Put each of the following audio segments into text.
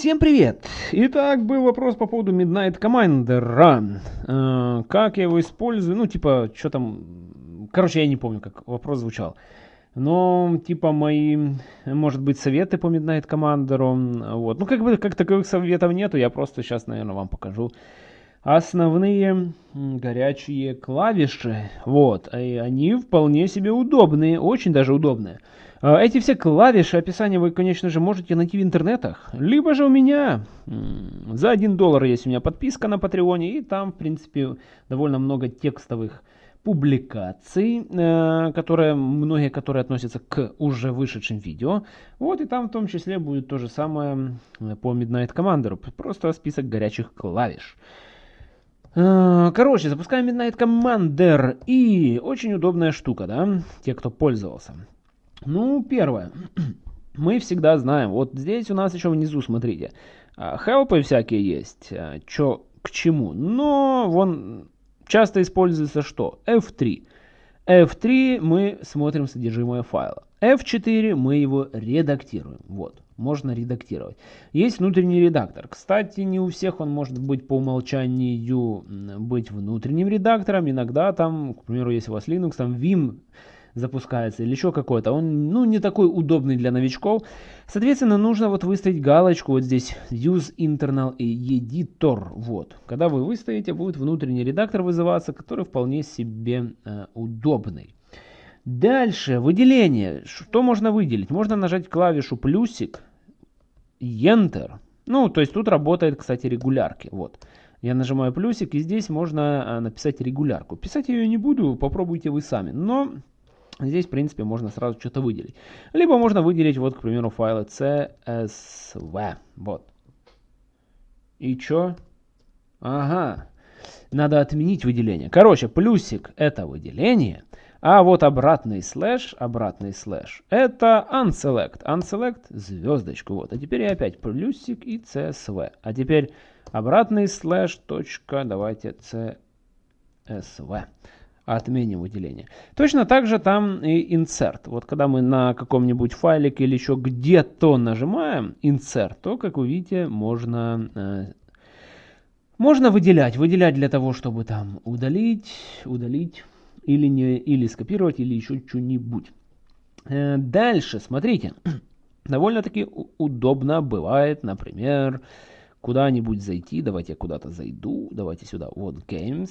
Всем привет! Итак, был вопрос по поводу Midnight Commander. Э, как я его использую? Ну, типа, что там... Короче, я не помню, как вопрос звучал. Но, типа, мои, может быть, советы по Midnight Commander. Вот. Ну, как бы, как таковых советов нету. Я просто сейчас, наверное, вам покажу основные горячие клавиши. Вот. И они вполне себе удобные. Очень даже удобные. А, эти все клавиши описания вы, конечно же, можете найти в интернетах. Либо же у меня за 1 доллар есть у меня подписка на Патреоне. И там, в принципе, довольно много текстовых публикаций, э, которые, многие которые относятся к уже вышедшим видео. Вот и там в том числе будет то же самое э, по Midnight Commander. Просто список горячих клавиш. Э, короче, запускаем Midnight Commander. И очень удобная штука, да, те, кто пользовался. Ну, первое. Мы всегда знаем, вот здесь у нас еще внизу, смотрите, хелпы всякие есть, чё к чему. Но вон часто используется что? F3. F3 мы смотрим содержимое файла. F4 мы его редактируем. Вот, можно редактировать. Есть внутренний редактор. Кстати, не у всех он может быть по умолчанию быть внутренним редактором. Иногда там, к примеру, если у вас Linux, там Vim запускается или еще какой-то, он ну, не такой удобный для новичков. Соответственно, нужно вот выставить галочку вот здесь Use Internal Editor. Вот. Когда вы выставите, будет внутренний редактор вызываться, который вполне себе э, удобный. Дальше, выделение. Что можно выделить? Можно нажать клавишу плюсик, Enter. Ну, то есть тут работает, кстати, регулярки. Вот. Я нажимаю плюсик, и здесь можно э, написать регулярку. Писать я ее не буду, попробуйте вы сами. Но Здесь, в принципе, можно сразу что-то выделить. Либо можно выделить, вот, к примеру, файлы CSV. Вот. И что? Ага. Надо отменить выделение. Короче, плюсик это выделение. А вот обратный слэш, обратный слэш, это unselect. Unselect звездочку. Вот. А теперь я опять плюсик и CSV. А теперь обратный слэш, точка, давайте CSV отменим выделение. Точно так же там и insert. Вот когда мы на каком-нибудь файлике или еще где-то нажимаем insert, то, как вы видите, можно, э, можно выделять. Выделять для того, чтобы там удалить, удалить или, не, или скопировать, или еще что-нибудь. Э, дальше, смотрите. Довольно-таки удобно бывает, например, куда-нибудь зайти. Давайте я куда-то зайду. Давайте сюда. Вот Games.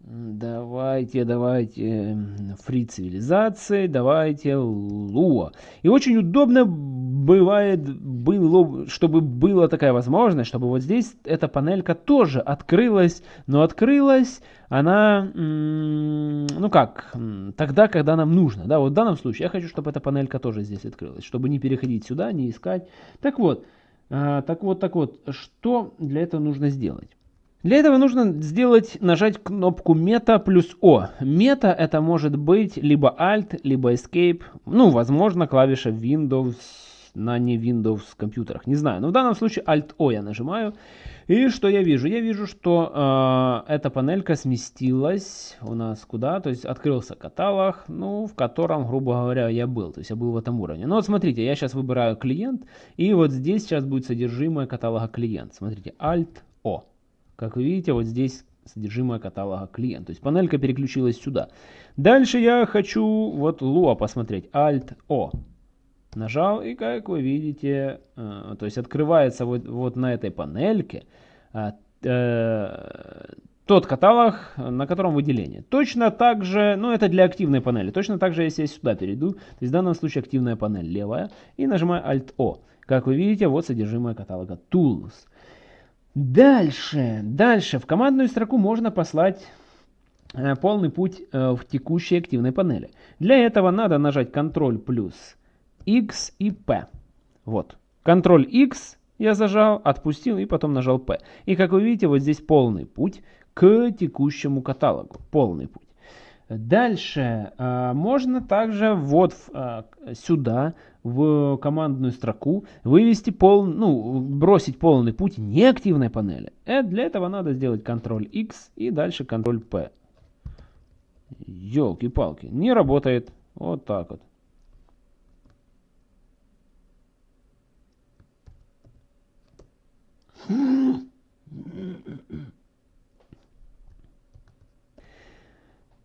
Давайте, давайте, фри цивилизации, давайте Луа. И очень удобно бывает, было, чтобы была такая возможность, чтобы вот здесь эта панелька тоже открылась, но открылась она, ну как, тогда, когда нам нужно. Да, вот в данном случае я хочу, чтобы эта панелька тоже здесь открылась, чтобы не переходить сюда, не искать. Так вот, а, так вот, так вот, что для этого нужно сделать? Для этого нужно сделать, нажать кнопку Meta плюс O. Meta это может быть либо Alt, либо Escape, ну, возможно, клавиша Windows на не Windows компьютерах, не знаю. Но в данном случае Alt-O я нажимаю. И что я вижу? Я вижу, что э, эта панелька сместилась у нас куда? То есть открылся каталог, ну, в котором, грубо говоря, я был. То есть я был в этом уровне. Ну вот смотрите, я сейчас выбираю клиент, и вот здесь сейчас будет содержимое каталога клиент. Смотрите, Alt-O. Как вы видите, вот здесь содержимое каталога клиент. То есть панелька переключилась сюда. Дальше я хочу вот Lua посмотреть. Alt-O. Нажал и как вы видите, э, то есть открывается вот, вот на этой панельке э, э, тот каталог, на котором выделение. Точно так же, ну это для активной панели, точно так же, если я сюда перейду, то есть в данном случае активная панель левая, и нажимаю Alt-O. Как вы видите, вот содержимое каталога Tools. Дальше, дальше в командную строку можно послать э, полный путь э, в текущей активной панели. Для этого надо нажать Ctrl плюс X и P. Вот. Ctrl X я зажал, отпустил и потом нажал P. И как вы видите, вот здесь полный путь к текущему каталогу. Полный путь. Дальше э, можно также вот э, сюда в командную строку вывести пол, ну, бросить полный путь неактивной панели. И для этого надо сделать Ctrl-X и дальше Ctrl-P. Елки-палки, не работает. Вот так вот.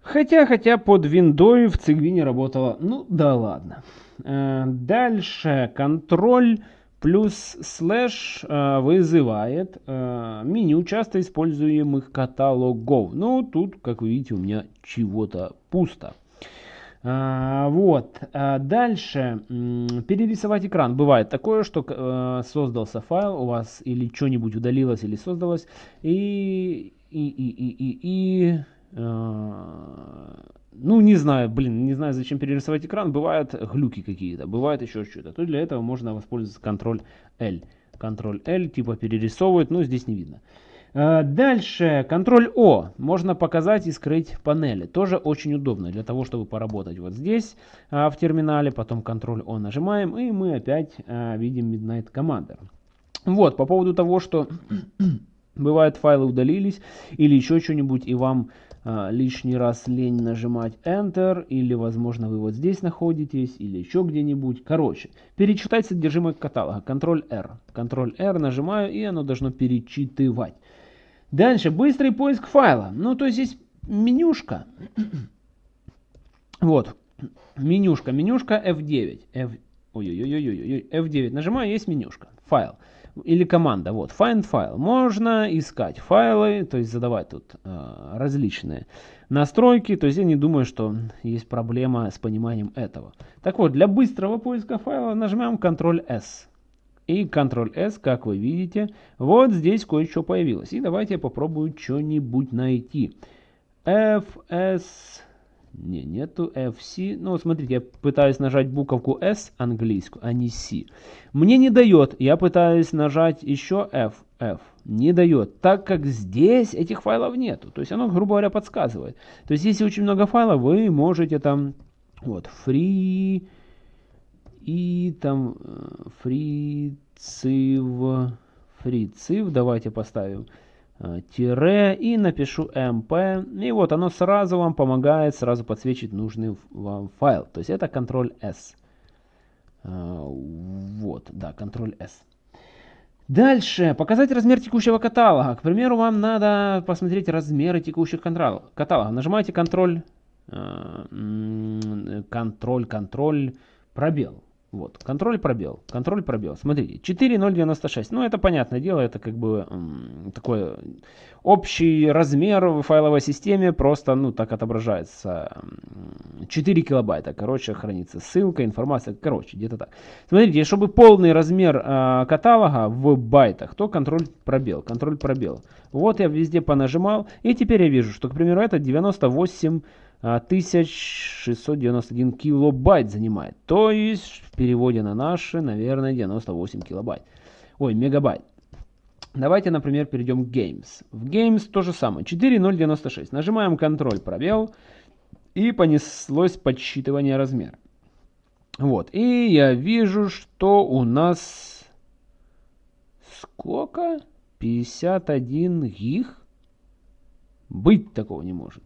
Хотя, хотя под виндой в Цигви не работало. Ну да ладно. Э, дальше контроль плюс слэш э, вызывает э, меню часто используемых каталогов. Ну тут, как вы видите, у меня чего-то пусто. Вот. Дальше. Перерисовать экран. Бывает такое, что создался файл у вас или что-нибудь удалилось или создалось. И, и, и, и, и, и ну, не знаю, блин, не знаю, зачем перерисовать экран. Бывают глюки какие-то, бывает еще что-то. То для этого можно воспользоваться Ctrl-L. Ctrl-L типа перерисовывает, но здесь не видно. Э, дальше, Ctrl-O. Можно показать и скрыть панели. Тоже очень удобно для того, чтобы поработать вот здесь э, в терминале. Потом Ctrl-O нажимаем, и мы опять видим Midnight Commander. Вот, по поводу того, что бывает файлы удалились или еще что-нибудь, и вам а, лишний раз лень нажимать Enter, или, возможно, вы вот здесь находитесь, или еще где-нибудь. Короче, перечитать содержимое каталога. Ctrl-R. Ctrl-R нажимаю, и оно должно перечитывать. Дальше, быстрый поиск файла. Ну, то есть здесь менюшка. вот, менюшка, менюшка F9. F... Ой-ой-ой-ой-ой, F9 нажимаю, есть менюшка, файл или команда, вот, find file. Можно искать файлы, то есть задавать тут э, различные настройки, то есть я не думаю, что есть проблема с пониманием этого. Так вот, для быстрого поиска файла нажмем Ctrl-S. И Ctrl-S, как вы видите, вот здесь кое-что появилось. И давайте я попробую что-нибудь найти. fs не, нету FC. Ну, смотрите, я пытаюсь нажать буковку S английскую, а не C. Мне не дает. Я пытаюсь нажать еще F. F. Не дает, так как здесь этих файлов нету. То есть оно, грубо говоря, подсказывает. То есть если очень много файлов, вы можете там, вот, free и там э, free civ, free civ, давайте поставим тире и напишу mp. И вот оно сразу вам помогает сразу подсвечить нужный вам файл. То есть это Ctrl-S. Э, вот, да, Ctrl-S. Дальше, показать размер текущего каталога. К примеру, вам надо посмотреть размеры текущих каталогов. Нажимаете Ctrl, Ctrl, Ctrl, пробел. Вот, контроль пробел, контроль пробел. Смотрите, 4.096. Ну, это понятное дело, это как бы такой общий размер в файловой системе, просто, ну, так отображается. 4 килобайта, короче, хранится ссылка, информация, короче, где-то так. Смотрите, чтобы полный размер э, каталога в байтах, то контроль пробел, контроль пробел. Вот я везде понажимал, и теперь я вижу, что, к примеру, это 98 1691 килобайт занимает. То есть в переводе на наши, наверное, 98 килобайт. Ой, мегабайт. Давайте, например, перейдем к Games. В Games то же самое. 4.096. Нажимаем Ctrl, пробел. И понеслось подсчитывание размера. Вот. И я вижу, что у нас... Сколько? 51 гиг? Быть такого не может.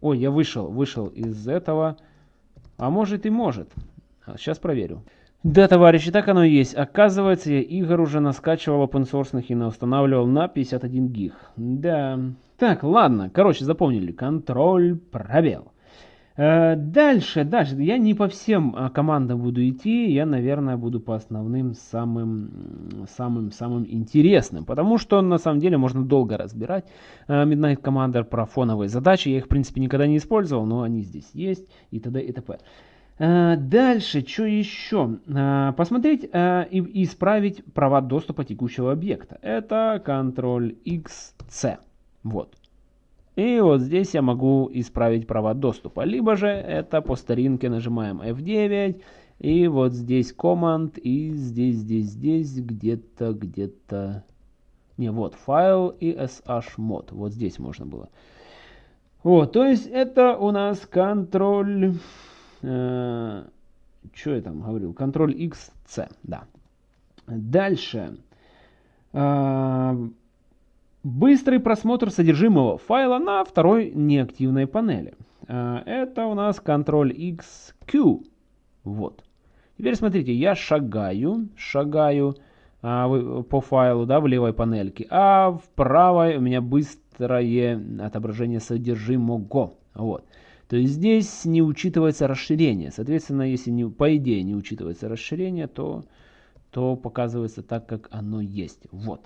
Ой, я вышел, вышел из этого. А может и может. Сейчас проверю. Да, товарищи, так оно и есть. Оказывается, я игр уже наскачивал source и устанавливал на 51 гиг. Да. Так, ладно. Короче, запомнили. Контроль, пробел. Э, дальше, дальше. Я не по всем а, командам буду идти, я, наверное, буду по основным самым, самым, самым интересным, потому что на самом деле можно долго разбирать э, Midnight Commander про фоновые задачи. Я их, в принципе, никогда не использовал, но они здесь есть и т.д. и т.п. Э, дальше, что еще? Посмотреть и исправить права доступа текущего объекта. Это Ctrl-X-C. Вот. И вот здесь я могу исправить права доступа. Либо же это по старинке нажимаем F9. И вот здесь команд. И здесь, здесь, здесь где-то, где-то... Не, вот файл и shmod. Вот здесь можно было. Вот, то есть это у нас контроль... Э, что я там говорил? Контроль XC, да. Дальше. Э, Быстрый просмотр содержимого файла на второй неактивной панели. А, это у нас Ctrl-XQ. Вот. Теперь смотрите, я шагаю, шагаю а, по файлу, да, в левой панельке, а в правой у меня быстрое отображение содержимого. Вот. То есть здесь не учитывается расширение. Соответственно, если не, по идее не учитывается расширение, то, то показывается так, как оно есть. Вот.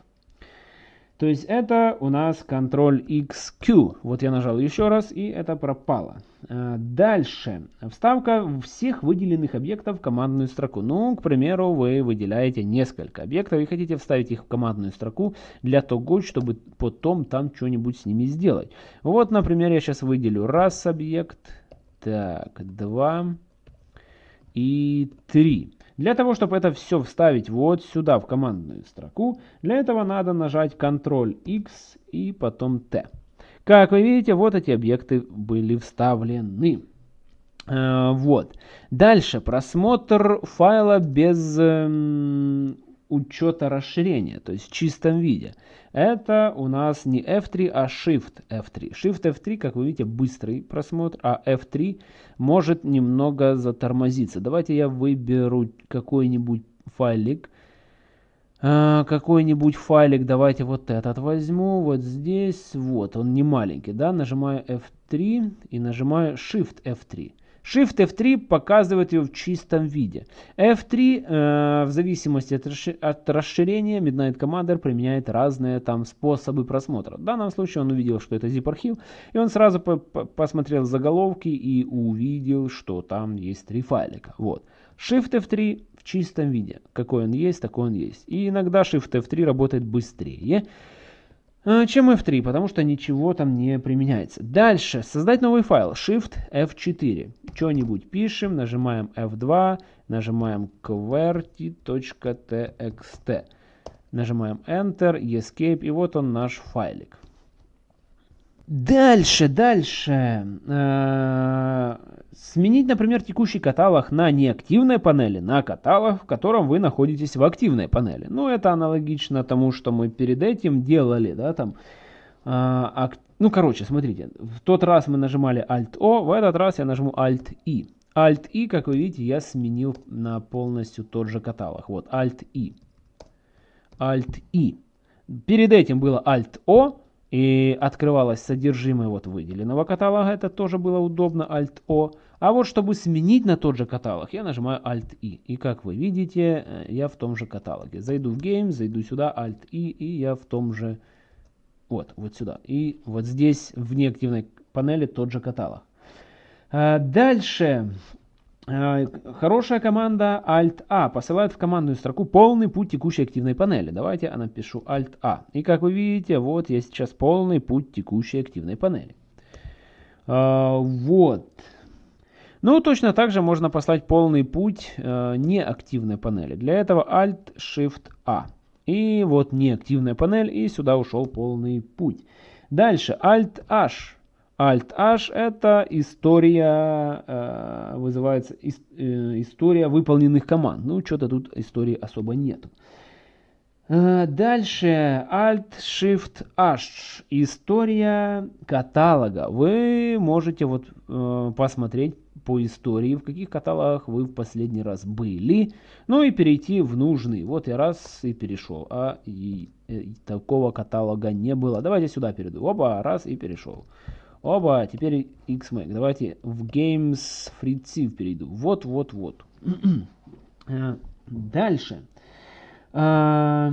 То есть это у нас контроль XQ. Вот я нажал еще раз, и это пропало. Э, дальше. Вставка всех выделенных объектов в командную строку. Ну, к примеру, вы выделяете несколько объектов и хотите вставить их в командную строку для того, чтобы потом там что-нибудь с ними сделать. Вот, например, я сейчас выделю раз объект, так, два и три. Для того, чтобы это все вставить вот сюда, в командную строку, для этого надо нажать Ctrl-X и потом T. Как вы видите, вот эти объекты были вставлены. Э, вот. Дальше просмотр файла без э, учета расширения, то есть в чистом виде. Это у нас не F3, а Shift F3. Shift F3, как вы видите, быстрый просмотр, а F3 может немного затормозиться. Давайте я выберу какой-нибудь файлик. А, какой-нибудь файлик, давайте вот этот возьму, вот здесь, вот, он не маленький, да, нажимаю F3 и нажимаю Shift F3. Shift F3 показывает ее в чистом виде. F3 э, в зависимости от, расшир от расширения Midnight Commander применяет разные там способы просмотра. В данном случае он увидел, что это zip-архив, и он сразу по -по посмотрел заголовки и увидел, что там есть три файлика. Вот. Shift F3 в чистом виде. Какой он есть, такой он есть. И иногда Shift F3 работает быстрее. Э, чем F3, потому что ничего там не применяется. Дальше, создать новый файл, Shift F4. Что-нибудь пишем, нажимаем F2, нажимаем qwerty.txt. Нажимаем Enter, Escape, и вот он наш файлик. Дальше, дальше. Э, сменить, например, текущий каталог на неактивной панели, на каталог, в котором вы находитесь в активной панели. Ну, это аналогично тому, что мы перед этим делали, да, там. Э, ну, короче, смотрите, в тот раз мы нажимали Alt-O, в этот раз я нажму Alt-I. Alt-I, как вы видите, я сменил на полностью тот же каталог. Вот, Alt-I. Alt-I. Перед этим было Alt-O, и открывалось содержимое вот выделенного каталога, это тоже было удобно, Alt-O. А вот чтобы сменить на тот же каталог, я нажимаю Alt-I. И как вы видите, э, я в том же каталоге. Зайду в Game, зайду сюда, Alt-I, и я в том же, вот, вот сюда. И вот здесь в неактивной панели тот же каталог. А дальше хорошая команда Alt-A посылает в командную строку полный путь текущей активной панели. Давайте я напишу Alt-A. И как вы видите, вот есть сейчас полный путь текущей активной панели. А, вот. Ну, точно так же можно послать полный путь э, неактивной панели. Для этого Alt-Shift-A. И вот неактивная панель, и сюда ушел полный путь. Дальше Alt-H Alt-H это история, э, вызывается э, история выполненных команд. Ну, что-то тут истории особо нету. Э, дальше Alt-Shift-H. История каталога. Вы можете вот посмотреть по истории, в каких каталогах вы в последний раз были, ну и перейти в нужный. Вот я раз и перешел, а и, и такого каталога не было. Давайте сюда перейду. Оба, раз и перешел. Оба, теперь XMAC. Давайте в Games Fritziv перейду. Вот, вот, вот. Э, дальше. А,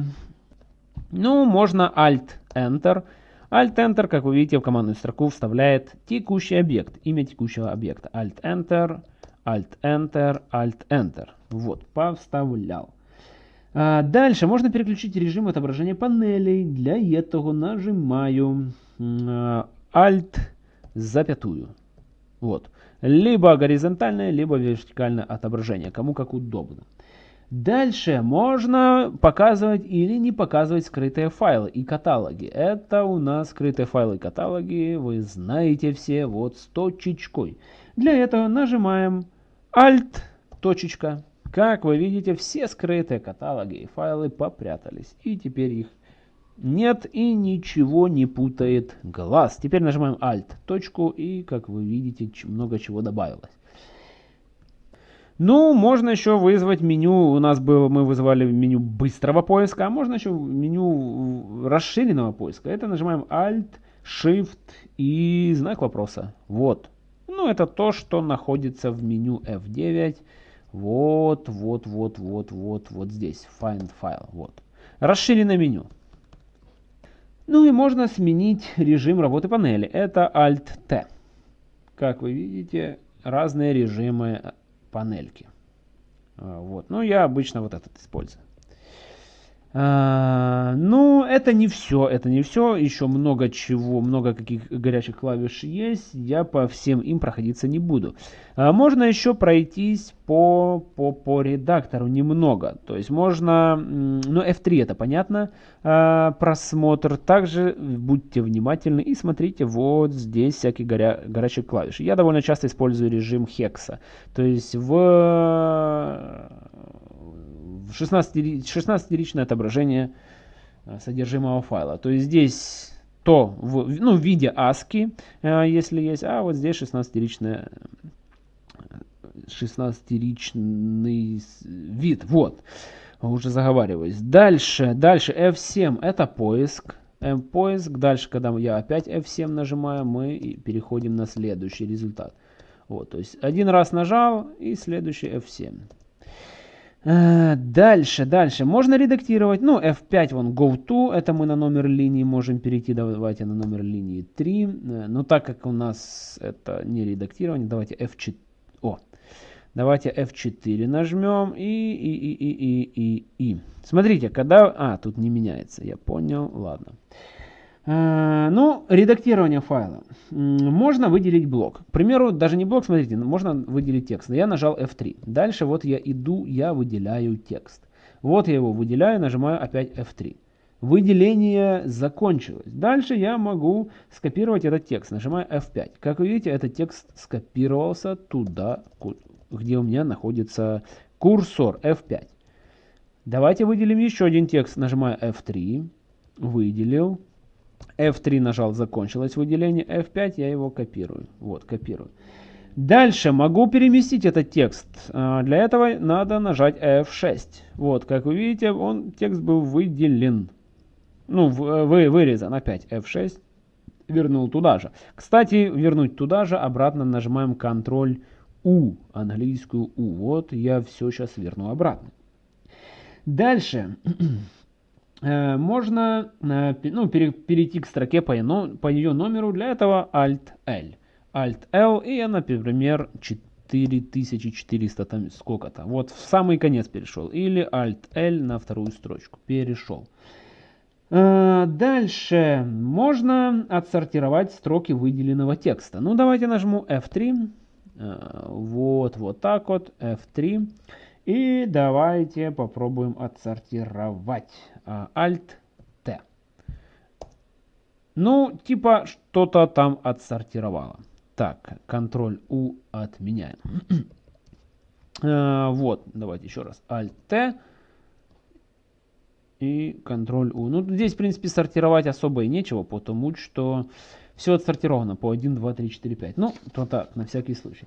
ну, можно Alt-Enter. Alt-Enter, как вы видите, в командную строку вставляет текущий объект, имя текущего объекта. Alt-Enter, Alt-Enter, Alt-Enter. Вот, повставлял. А дальше можно переключить режим отображения панелей. Для этого нажимаю Alt запятую. Вот. Либо горизонтальное, либо вертикальное отображение, кому как удобно. Дальше можно показывать или не показывать скрытые файлы и каталоги. Это у нас скрытые файлы и каталоги, вы знаете все, вот с точечкой. Для этого нажимаем Alt, точечка. Как вы видите, все скрытые каталоги и файлы попрятались. И теперь их нет и ничего не путает глаз. Теперь нажимаем Alt, точку, и, как вы видите, много чего добавилось. Ну, можно еще вызвать меню, у нас было, мы вызывали меню быстрого поиска, а можно еще меню расширенного поиска. Это нажимаем Alt, Shift и знак вопроса. Вот. Ну, это то, что находится в меню F9. Вот, вот, вот, вот, вот, вот здесь. Find File. Вот. Расширенное меню. Ну и можно сменить режим работы панели. Это Alt-T. Как вы видите, разные режимы панельки. А, вот. Ну, я обычно вот этот использую. А, ну, это не все, это не все. Еще много чего, много каких горячих клавиш есть. Я по всем им проходиться не буду. А, можно еще пройтись по, по, по редактору немного. То есть можно, ну, F3 это понятно, а, просмотр. Также будьте внимательны и смотрите вот здесь всякие горя, горячие клавиши. Я довольно часто использую режим хекса. То есть в 16-ричное отображение э, содержимого файла. То есть здесь то в, ну, в виде ASCII, э, если есть, а вот здесь 16-ричное 16-ричный вид. Вот. Уже заговариваюсь. Дальше, дальше F7 это поиск. M поиск. Дальше, когда я опять F7 нажимаю, мы переходим на следующий результат. Вот, то есть один раз нажал и следующий F7. Э, дальше, дальше. Можно редактировать. Ну, F5, вон, go to. Это мы на номер линии можем перейти. Давайте на номер линии 3. Э, но так как у нас это не редактирование, давайте F4. О, давайте F4 нажмем. И, и, и, и, и, и, и. Смотрите, когда... А, тут не меняется. Я понял. Ладно. Э, ну, редактирование файла. Можно выделить блок. К примеру, даже не блок, смотрите, можно выделить текст. Я нажал F3. Дальше вот я иду, я выделяю текст. Вот я его выделяю, нажимаю опять F3. Выделение закончилось. Дальше я могу скопировать этот текст. Нажимаю F5. Как вы видите, этот текст скопировался туда, где у меня находится курсор F5. Давайте выделим еще один текст. Нажимаю F3. Выделил. F3 нажал, закончилось выделение. F5 я его копирую. Вот, копирую. Дальше могу переместить этот текст. А, для этого надо нажать F6. Вот, как вы видите, он, текст был выделен. Ну, вы, вырезан. Опять F6. Вернул туда же. Кстати, вернуть туда же, обратно нажимаем Ctrl U, английскую U. Вот, я все сейчас верну обратно. Дальше. Э, можно э, ну, перейти к строке по, ее номеру. Для этого Alt-L. Alt-L и я, например, 4400 там сколько-то. Вот в самый конец перешел. Или Alt-L на вторую строчку. Перешел. Э, дальше можно отсортировать строки выделенного текста. Ну, давайте нажму F3. Вот, вот так вот. F3. И давайте попробуем отсортировать. А, Alt-T. Ну, типа что-то там отсортировало. Так, Ctrl-U отменяем. а, вот, давайте еще раз. Alt-T и Ctrl-U. Ну, здесь, в принципе, сортировать особо и нечего, потому что все отсортировано по 1, 2, 3, 4, 5. Ну, то так, на всякий случай.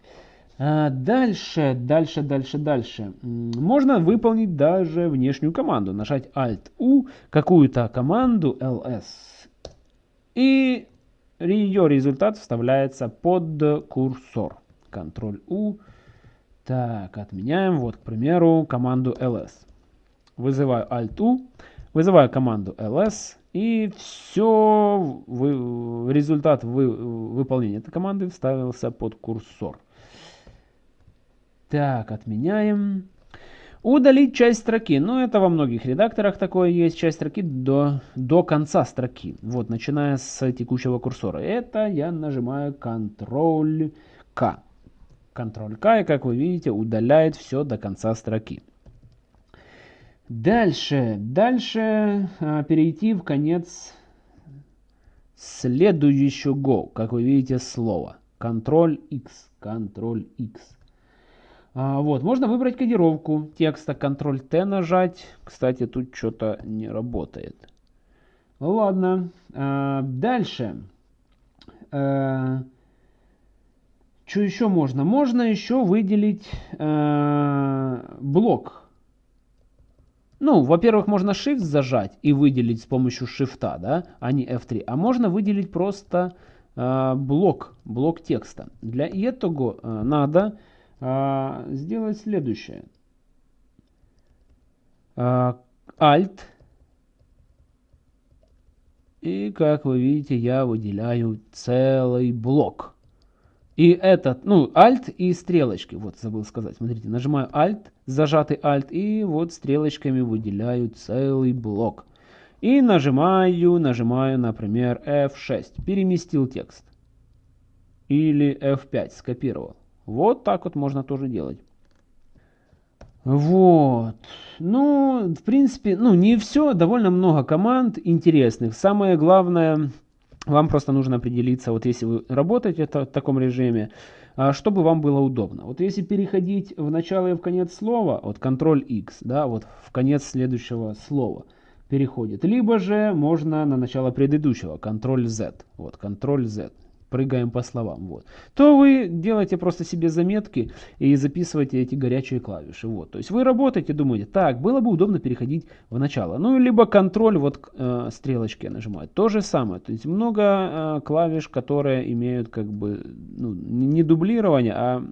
А, дальше, дальше, дальше, дальше. Можно выполнить даже внешнюю команду. Нажать Alt-U, какую-то команду ls. И ее результат вставляется под курсор. Ctrl-U. Так, отменяем. Вот, к примеру, команду ls. Вызываю Alt-U, вызываю команду ls. И все, вы, результат вы, выполнения этой команды вставился под курсор. Так, отменяем. Удалить часть строки. Ну, это во многих редакторах такое есть. Часть строки до, до конца строки. Вот, начиная с текущего курсора. Это я нажимаю Ctrl-K. Ctrl-K, и как вы видите, удаляет все до конца строки. Дальше, дальше а, перейти в конец следующего, как вы видите, слова. Ctrl-X, Ctrl-X. А, вот, можно выбрать кодировку текста, Ctrl-T нажать. Кстати, тут что-то не работает. Ладно, а, дальше. А, что еще можно? Можно еще выделить блок. Ну, во-первых, можно Shift зажать и выделить с помощью Shift, да, а не F3. А можно выделить просто блок, блок текста. Для этого надо э, сделать следующее. Э, Alt. И, как вы видите, я выделяю целый блок. И этот, ну, Alt и стрелочки. Вот, забыл сказать. Смотрите, нажимаю Alt, зажатый Alt, и вот стрелочками выделяю целый блок. И нажимаю, нажимаю, например, F6. Переместил текст. Или F5 скопировал. Вот так вот можно тоже делать. Вот. Ну, в принципе, ну, не все. Довольно много команд интересных. Самое главное, вам просто нужно определиться, вот если вы работаете в таком режиме, а, чтобы вам было удобно. Вот если переходить в начало и в конец слова, вот Ctrl-X, да, вот в конец следующего слова переходит. Либо же можно на начало предыдущего, Ctrl-Z, вот Ctrl-Z прыгаем по словам, вот, то вы делаете просто себе заметки и записываете эти горячие клавиши. Вот. То есть вы работаете, думаете, так, было бы удобно переходить в начало. Ну, либо контроль, вот э, стрелочки нажимать. То же самое. То есть много э, клавиш, которые имеют как бы ну, не дублирование, а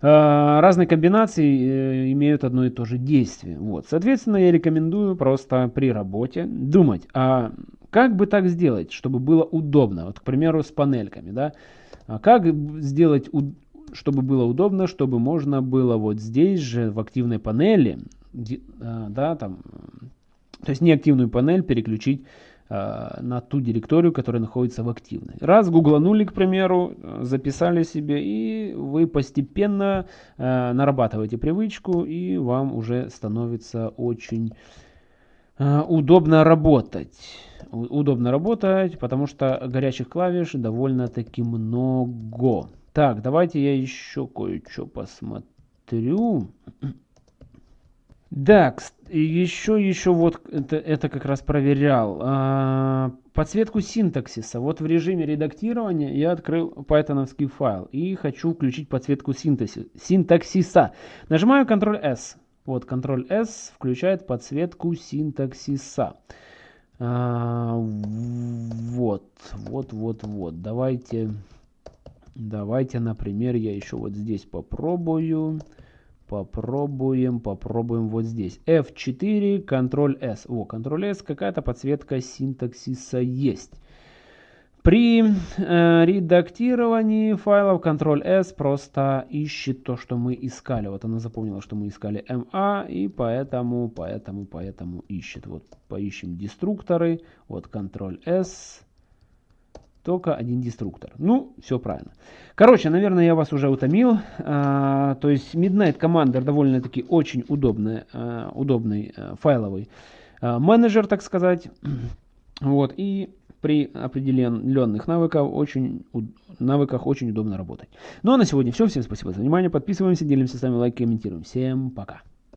э, разные комбинации э, имеют одно и то же действие. Вот. Соответственно, я рекомендую просто при работе думать, а как бы так сделать, чтобы было удобно? Вот, к примеру, с панельками, да? А как сделать, чтобы было удобно, чтобы можно было вот здесь же в активной панели, а, да, там, то есть не активную панель переключить а, на ту директорию, которая находится в активной. Раз гугланули, к примеру, записали себе, и вы постепенно нарабатываете привычку, и вам уже становится очень удобно работать удобно работать, потому что горячих клавиш довольно-таки много. Так, давайте я еще кое-что посмотрю. Да, еще, еще вот это, это как раз проверял. А, подсветку синтаксиса. Вот в режиме редактирования я открыл пайтоновский файл и хочу включить подсветку синтаксиса. Нажимаю Ctrl-S. Вот Ctrl-S включает подсветку синтаксиса. А, вот, вот, вот, вот. Давайте, давайте, например, я еще вот здесь попробую. Попробуем, попробуем вот здесь. F4, Ctrl-S. О, Ctrl-S, какая-то подсветка синтаксиса есть. При э, редактировании файлов Ctrl-S просто ищет то, что мы искали. Вот она запомнила, что мы искали MA, и поэтому, поэтому, поэтому ищет. Вот поищем деструкторы. Вот Ctrl-S. Только один деструктор. Ну, все правильно. Короче, наверное, я вас уже утомил. А, то есть Midnight Commander довольно-таки очень удобный, а, удобный а, файловый а, менеджер, так сказать. Вот, и при определенных навыках очень, навыках очень удобно работать. Ну а на сегодня все. Всем спасибо за внимание. Подписываемся, делимся с вами лайк, комментируем. Всем пока.